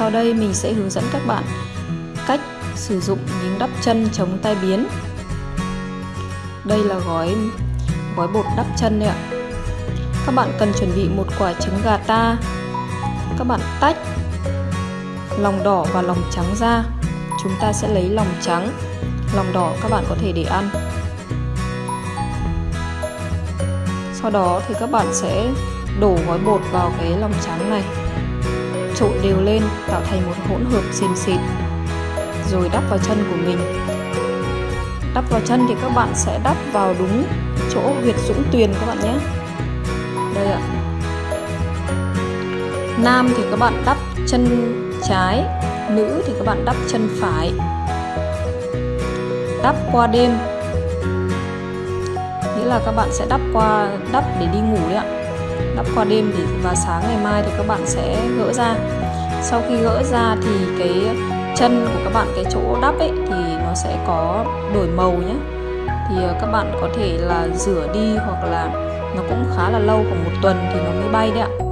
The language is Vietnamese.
sau đây mình sẽ hướng dẫn các bạn cách sử dụng miếng đắp chân chống tai biến. Đây là gói gói bột đắp chân đấy ạ. Các bạn cần chuẩn bị một quả trứng gà ta. Các bạn tách lòng đỏ và lòng trắng ra. Chúng ta sẽ lấy lòng trắng, lòng đỏ các bạn có thể để ăn. Sau đó thì các bạn sẽ đổ gói bột vào cái lòng trắng này trộn đều lên, tạo thành một hỗn hợp xìn xịt rồi đắp vào chân của mình. Đắp vào chân thì các bạn sẽ đắp vào đúng chỗ huyệt dũng tuyền các bạn nhé. Đây ạ. Nam thì các bạn đắp chân trái, nữ thì các bạn đắp chân phải. Đắp qua đêm. Nghĩa là các bạn sẽ đắp qua, đắp để đi ngủ đấy ạ đắp qua đêm thì và sáng ngày mai thì các bạn sẽ gỡ ra. Sau khi gỡ ra thì cái chân của các bạn, cái chỗ đắp ấy, thì nó sẽ có đổi màu nhé. Thì ờ, các bạn có thể là rửa đi hoặc là nó cũng khá là lâu, khoảng một tuần thì nó mới bay đấy ạ.